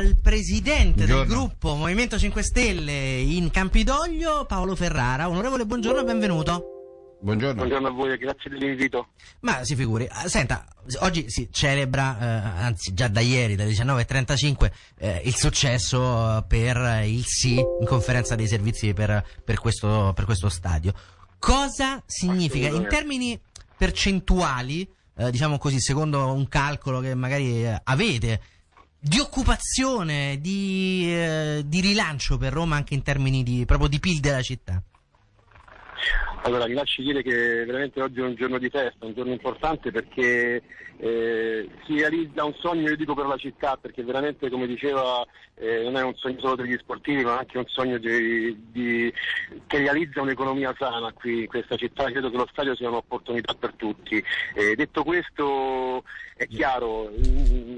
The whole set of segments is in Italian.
al presidente del gruppo Movimento 5 Stelle in Campidoglio, Paolo Ferrara. Onorevole, buongiorno e benvenuto. Buongiorno. Buongiorno a voi, grazie dell'invito. Ma si figuri, ah, senta, oggi si celebra, eh, anzi già da ieri, dalle 19.35, eh, il successo per il sì in conferenza dei servizi per, per, questo, per questo stadio. Cosa significa in termini percentuali, eh, diciamo così, secondo un calcolo che magari eh, avete, di occupazione, di, eh, di rilancio per Roma anche in termini di, proprio di PIL della città? Allora, mi lasci dire che veramente oggi è un giorno di festa, un giorno importante perché eh, si realizza un sogno, io dico per la città, perché veramente come diceva eh, non è un sogno solo degli sportivi, ma anche un sogno di, di, che realizza un'economia sana qui in questa città. Credo che lo stadio sia un'opportunità per tutti. Eh, detto questo, è chiaro, mm,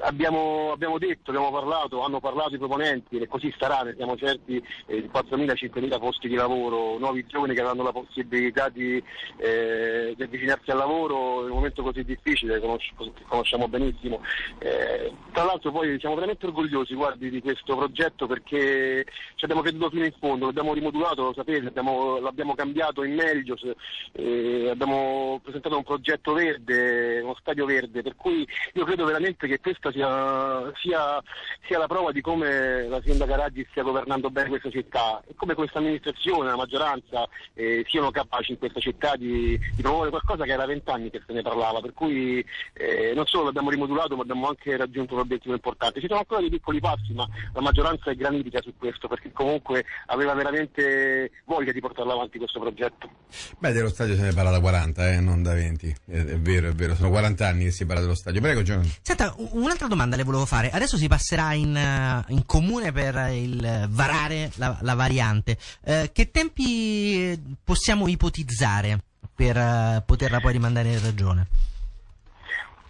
abbiamo, abbiamo, detto, abbiamo parlato, hanno parlato i proponenti e così sarà, ne siamo certi, eh, 4.000-5.000 posti di lavoro, nuovi giovani che avranno la possibilità di, eh, di avvicinarsi al lavoro in un momento così difficile, che conosciamo benissimo. Eh, tra l'altro poi siamo veramente orgogliosi guardi, di questo progetto perché ci abbiamo creduto fino in fondo, l'abbiamo rimodulato, lo sapete, abbiamo, l'abbiamo cambiato in meglio, eh, abbiamo presentato un progetto verde, uno stadio verde, per cui io credo veramente che questa sia, sia, sia la prova di come la sindaca Raggi stia governando bene questa città e come questa amministrazione, la maggioranza eh, siano capaci in questa città di, di promuovere qualcosa che era vent'anni che se ne parlava, per cui eh, non solo l'abbiamo rimodulato ma abbiamo anche raggiunto un obiettivo importante. Ci sono ancora dei piccoli passi ma la maggioranza è granitica su questo perché comunque aveva veramente voglia di portarlo avanti questo progetto. Beh, dello stadio se ne parla da 40, eh, non da 20, è, è, vero, è vero, sono 40 anni che si parla dello stadio. Prego Giovanni. Senta, un'altra domanda le volevo fare. Adesso si passerà in, eh, in comune per il varare la, la variante. Eh, che tempi possiamo ipotizzare per poterla poi rimandare in regione?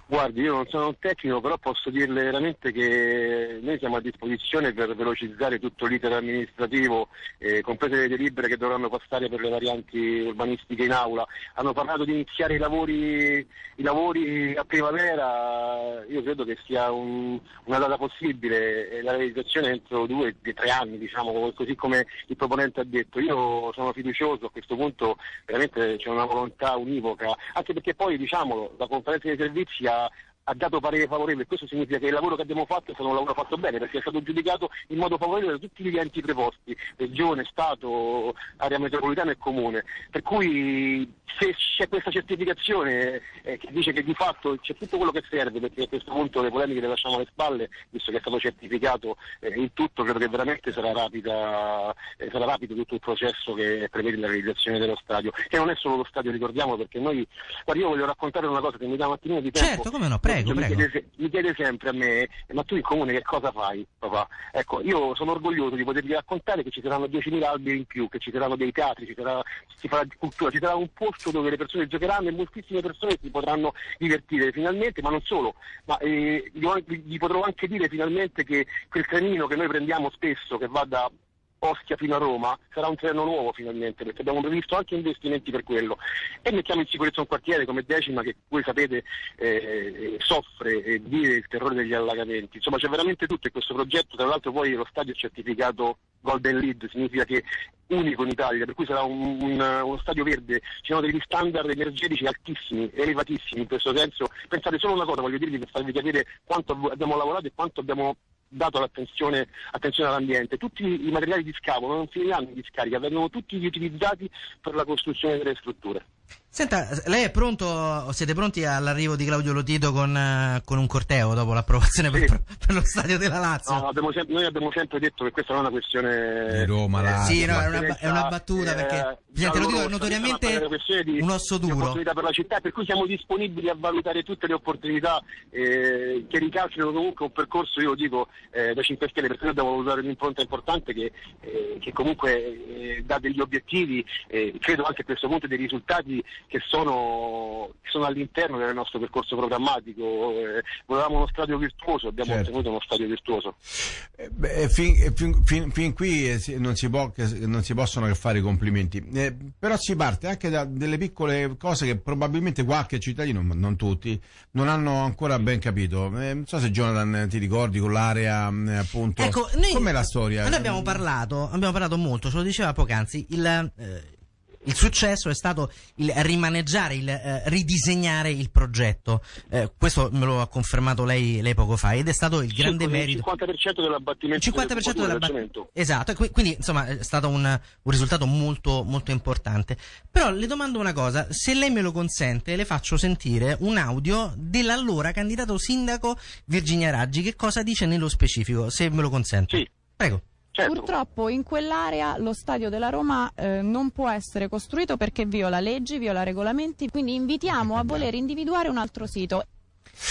Guardi, io non sono un tecnico, però posso dirle veramente che noi siamo a disposizione per velocizzare tutto l'iter amministrativo, eh, comprese le delibere che dovranno passare per le varianti urbanistiche in aula. Hanno parlato di iniziare i lavori, i lavori a primavera, io credo che sia un, una data possibile la realizzazione entro due, tre anni, diciamo, così come il proponente ha detto. Io sono fiducioso, a questo punto veramente c'è una volontà univoca, anche perché poi diciamolo, la conferenza dei servizi ha uh, ha dato parere favorevole, questo significa che il lavoro che abbiamo fatto è stato un lavoro fatto bene perché è stato giudicato in modo favorevole da tutti gli enti preposti, Regione, Stato, area metropolitana e Comune. Per cui se c'è questa certificazione eh, che dice che di fatto c'è tutto quello che serve, perché a questo punto le polemiche le lasciamo alle spalle, visto che è stato certificato eh, in tutto, credo che veramente sarà, rapida, eh, sarà rapido tutto il processo che prevede la realizzazione dello stadio. E non è solo lo stadio, ricordiamo, perché noi, guarda, io voglio raccontare una cosa che mi dà un attimino di tempo. Certo, come no, prego prego, mi, chiede, mi, chiede, sempre a me, ma tu in comune che cosa fai, papà? Ecco, io sono orgoglioso di potervi raccontare che ci saranno 10.000 alberi in più, che ci saranno dei teatri, ci sarà, ci farà cultura, ci sarà un posto dove le persone giocheranno e moltissime persone si potranno divertire finalmente, ma non solo, ma eh, gli potrò anche dire finalmente che quel trenino che noi prendiamo spesso, che va da Ostia fino a Roma, sarà un treno nuovo finalmente, perché abbiamo previsto anche investimenti per quello. E mettiamo in sicurezza un quartiere come Decima che voi sapete eh, soffre e vive il terrore degli allagamenti. Insomma c'è veramente tutto e questo progetto, tra l'altro poi lo stadio è certificato Golden Lead, significa che unico in Italia, per cui sarà un, un, uno stadio verde, ci sono degli standard energetici altissimi, elevatissimi in questo senso. Pensate solo una cosa, voglio dirvi per farvi capire quanto abbiamo lavorato e quanto abbiamo dato l'attenzione attenzione all'ambiente. Tutti i materiali di scavo non finiranno in discarica, vengono tutti riutilizzati per la costruzione delle strutture. Senta, lei è pronto, siete pronti all'arrivo di Claudio Lotito con, uh, con un corteo dopo l'approvazione sì. per, per, lo stadio della Lazio? No, abbiamo sempre, noi abbiamo sempre detto che questa non è una questione di Roma, Lazio. Sì, no, è una, è una battuta eh, perché Presidente, lo dico notoriamente un osso duro. opportunità per la città, per cui siamo disponibili a valutare tutte le opportunità eh, che ricalcino comunque un percorso, io lo dico, eh, da 5 Stelle, perché noi dobbiamo valutare un'impronta importante che, eh, che comunque eh, dà degli obiettivi, credo anche a questo punto dei risultati stadi che sono, che sono all'interno del nostro percorso programmatico. Eh, volevamo uno stadio virtuoso, abbiamo Certo. ottenuto uno stadio virtuoso. Eh, beh, fin, eh, fin- fin- fin qui eh, non si, può che- non si possono che fare i complimenti, Eh, però si parte anche da delle piccole cose che probabilmente qualche cittadino, ma non tutti, non hanno ancora ben capito. Eh, non so se Jonathan eh, ti ricordi con l'area eh, appunto. Ecco, noi, Com'è la storia? Noi abbiamo parlato, abbiamo parlato molto, ce lo diceva poc'anzi, il, eh, il successo è stato il rimaneggiare, il eh, ridisegnare il progetto. Eh, questo me lo ha confermato lei, lei poco fa ed è stato il grande merito. Il 50% dell'abbattimento Il 50% delle della cubature ba- del cemento. Esatto, e qui- quindi insomma è stato un, un risultato molto, molto importante. Però le domando una cosa, se lei me lo consente, le faccio sentire un audio dell'allora candidato sindaco Virginia Raggi. Che cosa dice nello specifico, se me lo consente? Sì. Prego. Certo. Purtroppo in quell'area lo stadio della Roma eh, non può essere costruito perché viola leggi, viola regolamenti, quindi invitiamo a voler individuare un altro sito.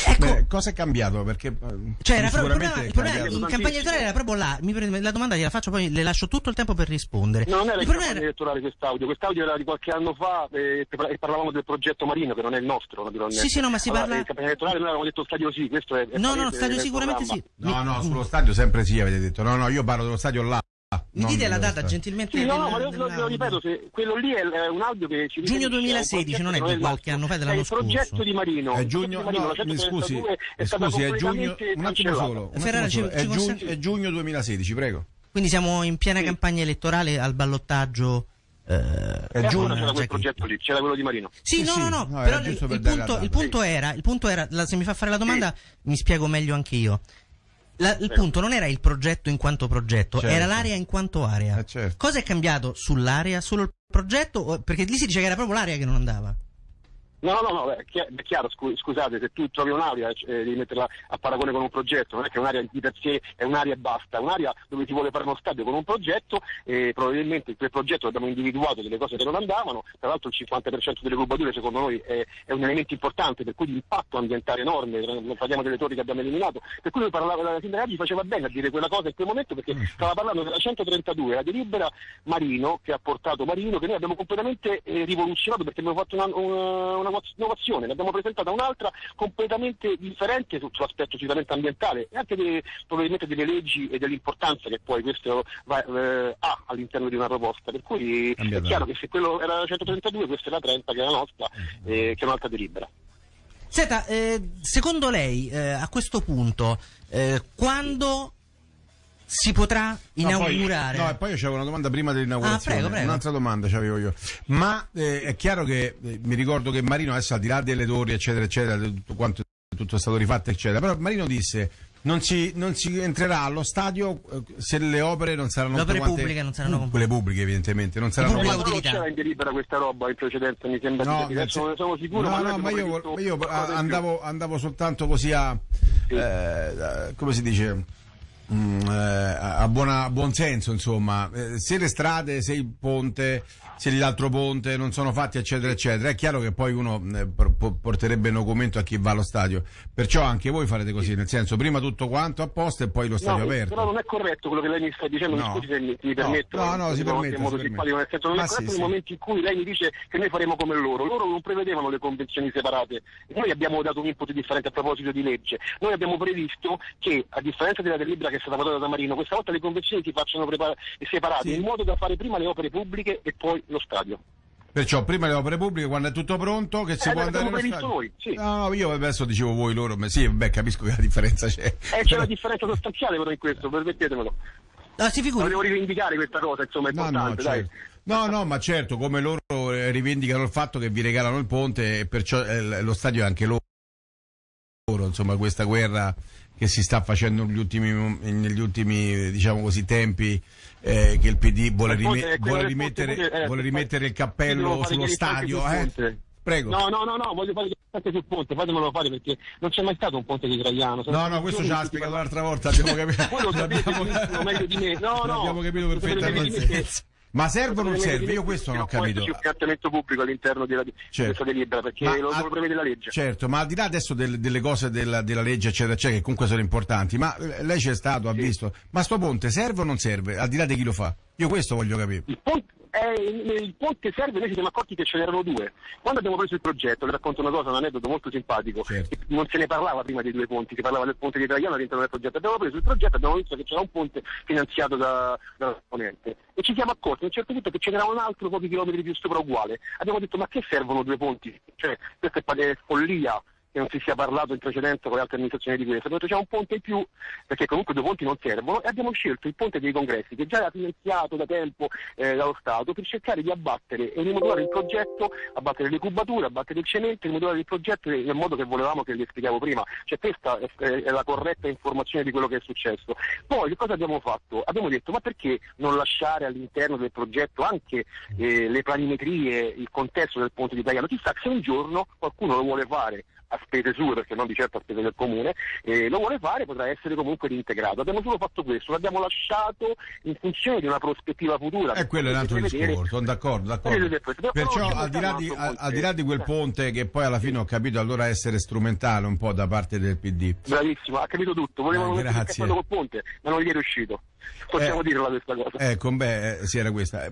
Ecco, Beh, cosa è cambiato? Perché eh, cioè era proprio, il problema, in campagna elettorale era proprio là. Mi la domanda gliela faccio, poi le lascio tutto il tempo per rispondere. No, non era il in problema campagna elettorale quest'audio, quest'audio era di qualche anno fa eh, e parlavamo del progetto Marino che non è il nostro naturalmente. Sì, sì, no, ma si Allora, parla- In campagna elettorale noi avevamo detto stadio sì, questo è... è No, no, palese stadio sicuramente programma. sì. No, no, sullo stadio sempre sì, avete detto. No, no, io parlo dello stadio là. Mi dite la data gentilmente? Sì, no, no, del- ma lo, ripeto, se quello lì è, un audio che ci Giugno riferisce a un 2016, progetto non è di qualche anno fa, dell'anno È il progetto scorso. di Marino. È il giugno, progetto di Marino, no, la mi scusi, 132 è eh, scusi, è giugno, un attimo solo, un attimo Ferrara, ci- solo. ci È, giugno, è giugno 2016, prego. Quindi siamo in piena Sì. campagna elettorale al ballottaggio. eh, È E giugno, allora c'era quel progetto lì, c'era quello di Marino. Sì, Sì, no, sì, no, no, no, però il, giusto per punto, il era, il punto era, la- se mi fa fare la domanda mi spiego meglio anche io. La- il Prego. punto non era il progetto in quanto progetto, Certo. era l'area in quanto area. Eh, certo. Cosa è cambiato sull'area? Solo il progetto? Perché lì si dice che era proprio l'area che non andava. No, no, no, è chi- è chiaro, scu- scusate, se tu trovi un'area eh, devi metterla a paragone con un progetto, non è che un'area di per sé è un'area e basta, è un'area dove ti vuole fare uno stadio con un progetto e probabilmente in quel progetto abbiamo individuato delle cose che non andavano, tra l'altro il 50% delle cubature secondo noi è, è un elemento importante, per cui l'impatto ambientale è enorme, non parliamo delle torri che abbiamo eliminato, per cui lui parlava, la sindaca gli faceva bene a dire quella cosa in quel momento perché stava parlando della 132, la delibera Marino che ha portato Marino, che noi abbiamo completamente eh, rivoluzionato perché abbiamo fatto una, una, una innovazione, ne abbiamo presentata un'altra completamente differente su- sull'aspetto sicuramente ambientale e anche de- probabilmente delle leggi e dell'importanza che poi questo va- eh, ha all'interno di una proposta. Per cui Ambientale. è chiaro che se quello era la 132, questa è la 30 che è la nostra, eh, che è un'altra delibera. Senta, eh, secondo lei eh, a questo punto eh, quando si potrà No, poi- inaugurare? No, e poi io c'avevo una domanda prima dell'inaugurazione. Ah, prego, prego. Un'altra domanda c'avevo io. Ma eh, è chiaro che eh, mi ricordo che Marino adesso al di là delle torri, eccetera, eccetera, di tutto quanto tutto è stato rifatto, eccetera. Però Marino disse non si, non si entrerà allo stadio eh, se le opere non saranno Le opere quante- pubbliche non saranno quelle pubbliche evidentemente non saranno Pubblica non c'era in delibera questa roba in precedenza, mi sembra di No, non ne sono sicuro, no, ma no, ma io, io andavo, andavo soltanto così a, Sì. eh, come si dice, mm, eh, a, buona- a buon senso, insomma, Eh, se le strade, se il ponte, se l'altro ponte non sono fatti, eccetera, eccetera, è chiaro che poi uno eh, por- por- porterebbe documento a chi va allo stadio. Perciò anche voi farete così, nel senso, prima tutto quanto a posto e poi lo stadio No, aperto. però non è corretto quello che lei mi sta dicendo, No. mi scusi se mi, mi No, permetto. no, no, eh, si siamo permette, in modo si simpatico, nel senso non Ma è corretto sì, nel sì. momento in cui lei mi dice che noi faremo come loro. Loro non prevedevano le convenzioni separate. Noi abbiamo dato un input differente a proposito di legge. Noi abbiamo previsto che, a differenza della delibera che stata votata da Marino, questa volta le convenzioni si facciano prepar- separate, Sì. in modo da fare prima le opere pubbliche e poi lo stadio. Perciò prima le opere pubbliche, quando è tutto pronto, che si Eh, può andare allo previsto stadio. noi, sì. No, no, io adesso dicevo voi loro, ma sì, beh, capisco che la differenza c'è. Eh, c'è una differenza sostanziale però in questo, permettetemelo. No, si figuri. Volevo rivendicare questa cosa, insomma, è No, no, importante, dai. certo. no, no, ma certo, come loro rivendicano il fatto che vi regalano il ponte e perciò eh, lo stadio è anche loro, insomma, questa guerra che si sta facendo negli ultimi, negli ultimi diciamo così, tempi, eh, che il PD vuole, rime- quello vuole rimettere, eh, vuole rimettere il cappello sullo stadio, eh? Prego. No, no, no, no, voglio fare anche sul ponte, fatemelo fare perché non c'è mai stato un ponte di Traiano. No, no, questo ci ha spiegato l'altra volta, abbiamo capito. Voi lo sapete benissimo, meglio di me. No, no. L'abbiamo capito perfettamente. Ma serve o non serve? Io questo non ho capito. esserci un trattamento pubblico all'interno della, Certo. questa delibera perché Ma lo, lo prevede la legge. Certo, ma al di là adesso del- delle cose della, della legge, eccetera, eccetera, che comunque sono importanti, ma eh, lei c'è stato, ha Sì. visto, ma sto ponte serve o non serve? Al di là di chi lo fa? Io questo voglio capire. Il ponte, eh, il ponte serve, noi ci siamo accorti che ce n'erano due. Quando abbiamo preso il progetto, vi racconto una cosa, un aneddoto molto simpatico, Certo. non se ne parlava prima dei due ponti, si parlava del ponte di Italiano all'interno del progetto. Abbiamo preso il progetto, abbiamo visto che c'era un ponte finanziato da, dalla Ponente e ci siamo accorti a un certo punto che ce n'era un altro pochi chilometri più sopra uguale. Abbiamo detto ma che servono due ponti? Cioè, questa è follia che non si sia parlato in precedenza con le altre amministrazioni di questo, perché c'è un ponte in più, perché comunque due ponti non servono, e abbiamo scelto il ponte dei congressi, che già era finanziato da tempo eh, dallo Stato, per cercare di abbattere e rimodulare il progetto, abbattere le cubature, abbattere il cemento, rimodulare il progetto nel modo che volevamo che vi spiegavo prima. Cioè questa è, è la corretta informazione di quello che è successo. Poi che cosa abbiamo fatto? Abbiamo detto ma perché non lasciare all'interno del progetto anche eh, le planimetrie, il contesto del ponte di Italiano? Chissà se un giorno qualcuno lo vuole fare a spese sue, perché non di certo a spese del comune, eh, lo vuole fare potrà essere comunque reintegrato. Abbiamo solo fatto questo, l'abbiamo lasciato in funzione di una prospettiva futura. E quello è un altro discorso, sono d'accordo, d'accordo. Perciò al di, là di, al, al di là di quel ponte. ponte che poi alla fine ho capito allora essere strumentale un po' da parte del PD. Bravissimo, ha capito tutto. Volevano Eh, mettere col ponte, ma non gli è riuscito. Possiamo Eh, dirla questa cosa. Ecco, beh, eh, sì, era questa.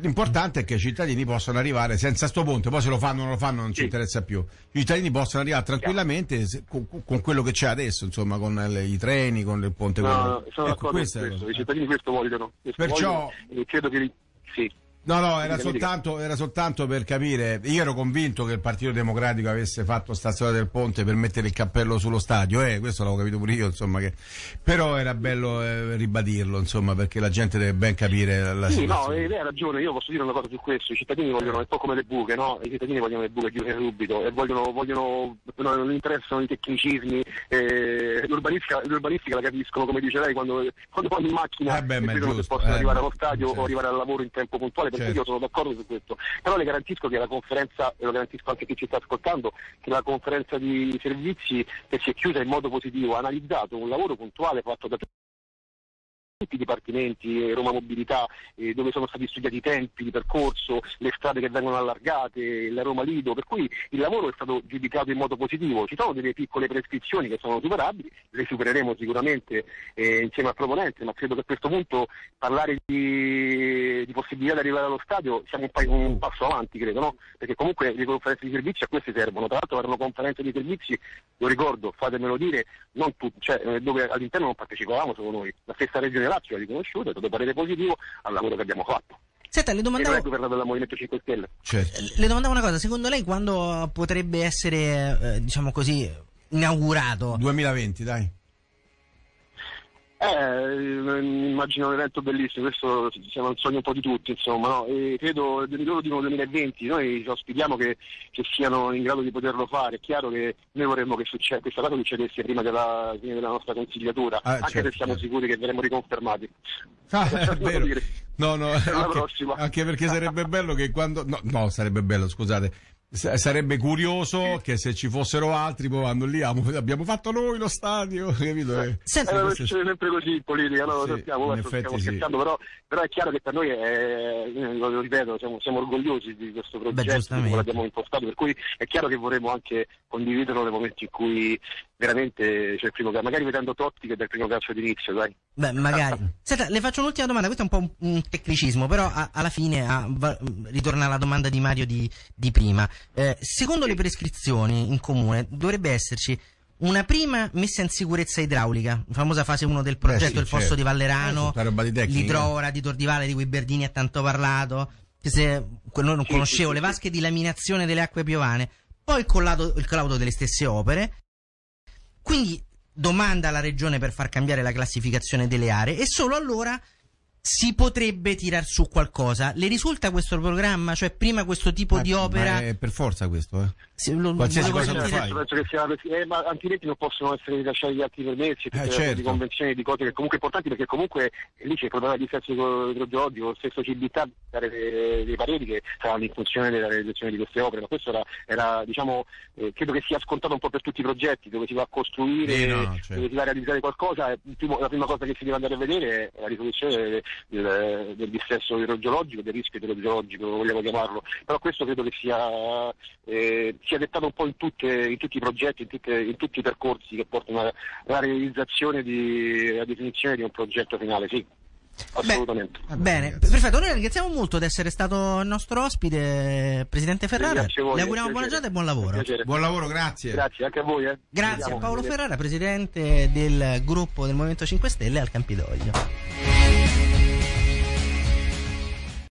L'importante è che i cittadini possano arrivare senza sto ponte, poi se lo fanno o non lo fanno non ci Sì. interessa più. I cittadini possono arrivare tranquillamente se- con, con quello che c'è adesso, insomma, con le- i treni, con il ponte. No, no, sono ecco, d'accordo questo. cosa. I cittadini questo vogliono. Questo Perciò- vogliono, credo che sì. No, no, era soltanto, era soltanto per capire. Io ero convinto che il Partito Democratico avesse fatto sta storia del ponte per mettere il cappello sullo stadio, eh, questo l'avevo capito pure io, insomma. Che... Però era bello eh, ribadirlo, insomma, perché la gente deve ben capire la Sì, no, situazione. eh, lei ha ragione, io posso dire una cosa su questo, i cittadini vogliono, è un po' come le buche, no? I cittadini vogliono le buche chiuse subito e vogliono, vogliono no, non interessano i tecnicismi, eh, l'urbanistica, l'urbanistica la capiscono, come dice lei, quando, quando vanno in macchina Eh beh, e vedono se possono eh, arrivare allo stadio certo. o arrivare al lavoro in tempo puntuale, perché Certo. io sono d'accordo su questo. Però le garantisco che la conferenza, e lo garantisco anche a chi ci sta ascoltando, che la conferenza di servizi che si è chiusa in modo positivo ha analizzato un lavoro puntuale fatto da tutti i dipartimenti, eh, Roma Mobilità, eh, dove sono stati studiati i tempi di percorso, le strade che vengono allargate, la Roma Lido, per cui il lavoro è stato giudicato in modo positivo. Ci sono delle piccole prescrizioni che sono superabili, le supereremo sicuramente eh, insieme al proponente, ma credo che a questo punto parlare di, di possibilità di arrivare allo stadio siamo un, pa- un passo avanti, credo, no? Perché comunque le conferenze di servizi a queste servono. Tra l'altro erano conferenze di servizi, lo ricordo, fatemelo dire, non tutti, cioè, eh, dove all'interno non partecipavamo solo noi. La stessa regione Lazio ha riconosciuto, è stato parere positivo al lavoro che abbiamo fatto. Senta, le non è domandavo, governato dal Movimento 5 Stelle. Certo. le domandavo una cosa, secondo lei quando potrebbe essere, eh, diciamo così, inaugurato? 2020, dai. Eh, immagino un evento bellissimo, questo siamo un sogno un po' di tutti, insomma, no? E credo, loro dicono 2020, noi auspichiamo che, che siano in grado di poterlo fare, è chiaro che noi vorremmo che succe- questa cosa succedesse prima della fine della nostra consigliatura, Ah, anche certo, se siamo certo. sicuri che verremo riconfermati. Ah, è vero. No, no, anche, anche perché sarebbe bello che quando... No, no, sarebbe bello, scusate. S- Sarebbe curioso che se ci fossero altri poi vanno lì, "Ah, abbiamo fatto noi lo stadio, capito? Eh, Senta, Eh, succede sempre così in politica, no? Sì, lo sappiamo, stiamo sì. scherzando, però, però è chiaro che per noi è, eh, lo ripeto, siamo, siamo orgogliosi di questo progetto, come l'abbiamo impostato, per cui è chiaro che vorremmo anche condividerlo nei momenti in cui veramente c'è il primo calcio, magari vedendo Totti che è del primo calcio d'inizio, dai. Beh, magari. Senta, le faccio un'ultima domanda, questo è un po' un, un tecnicismo, però a- alla fine a- va- ritorna alla domanda di Mario di, di prima. Eh, secondo le prescrizioni in comune dovrebbe esserci una prima messa in sicurezza idraulica, famosa fase 1 del progetto, sì, il fosso certo. di Vallerano, Eh, di l'idrovora di Tordivale di cui Berdini ha tanto parlato, che se quello non conoscevo, le vasche di laminazione delle acque piovane, poi il collaudo, il collaudo delle stesse opere, quindi domanda alla regione per far cambiare la classificazione delle aree e solo allora si potrebbe tirar su qualcosa. Le risulta questo programma? Cioè prima questo tipo Ma- di opera... Ma è per forza questo, eh. se- lo- qualsiasi cosa sentire- fai. Penso che sia, eh, ma altrimenti non possono essere rilasciati gli altri permessi, le certo. di convenzioni di cose che comunque importanti perché comunque lì c'è il problema di dissesto idrogeologico, lo stesso dare dei, dei pareri che saranno in funzione della realizzazione di queste opere, ma questo era, era, diciamo, eh, credo che sia scontato un po' per tutti i progetti dove si va a costruire, Sì, no, certo. dove si va a realizzare qualcosa, e la prima cosa che si deve andare a vedere è la risoluzione del, eh, del dissesto idrogeologico, del rischio idrogeologico, come vogliamo chiamarlo, però questo credo che sia, eh, sia dettato un po' in, tutte, in tutti i progetti, in, tutte, in, tutti i percorsi che portano alla realizzazione, di, alla definizione di un progetto finale, sì. Assolutamente. Beh, bene, perfetto. Noi ringraziamo molto di essere stato il nostro ospite, Presidente Ferrara. Voi, Le auguriamo buona giornata e buon lavoro. Buon lavoro, grazie. Grazie anche a voi. Eh. Grazie a Paolo Ferrara, Presidente del gruppo del Movimento 5 Stelle al Campidoglio.